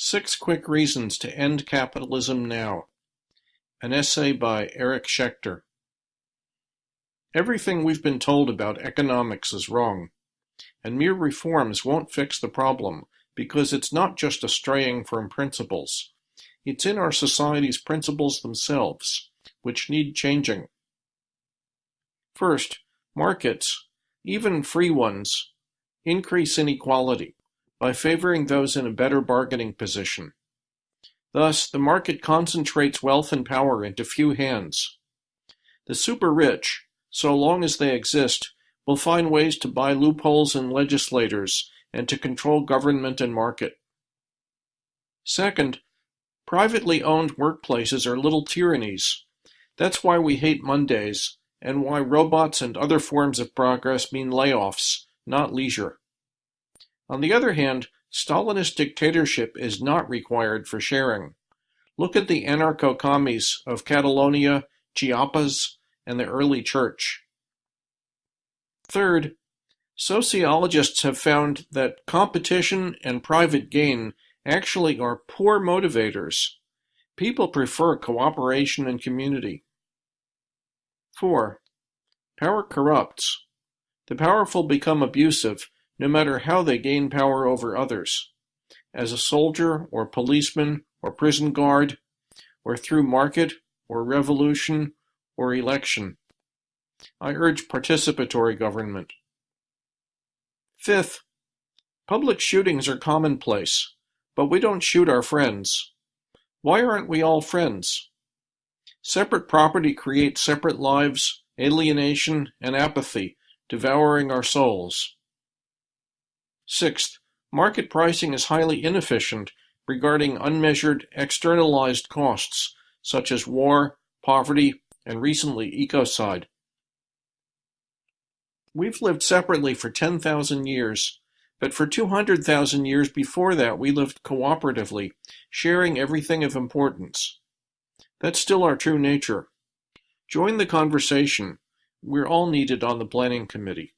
Six Quick Reasons to End Capitalism Now. An essay by Eric Schechter. Everything we've been told about economics is wrong, and mere reforms won't fix the problem because it's not just a straying from principles. It's in our society's principles themselves, which need changing. First, markets, even free ones, increase inequality by favoring those in a better bargaining position. Thus, the market concentrates wealth and power into few hands. The super-rich, so long as they exist, will find ways to buy loopholes in legislators and to control government and market. Second, privately owned workplaces are little tyrannies. That's why we hate Mondays, and why robots and other forms of progress mean layoffs, not leisure. On the other hand, Stalinist dictatorship is not required for sharing. Look at the anarcho-commies of Catalonia, Chiapas, and the early church. Third, sociologists have found that competition and private gain actually are poor motivators. People prefer cooperation and community. 4. Power corrupts. The powerful become abusive no matter how they gain power over others, as a soldier or policeman or prison guard, or through market or revolution or election. I urge participatory government. Fifth, public shootings are commonplace, but we don't shoot our friends. Why aren't we all friends? Separate property creates separate lives, alienation, and apathy, devouring our souls. Sixth, market pricing is highly inefficient regarding unmeasured externalized costs such as war, poverty, and recently ecocide. We've lived separately for 10,000 years, but for 200,000 years before that we lived cooperatively, sharing everything of importance. That's still our true nature. Join the conversation. We're all needed on the planning committee.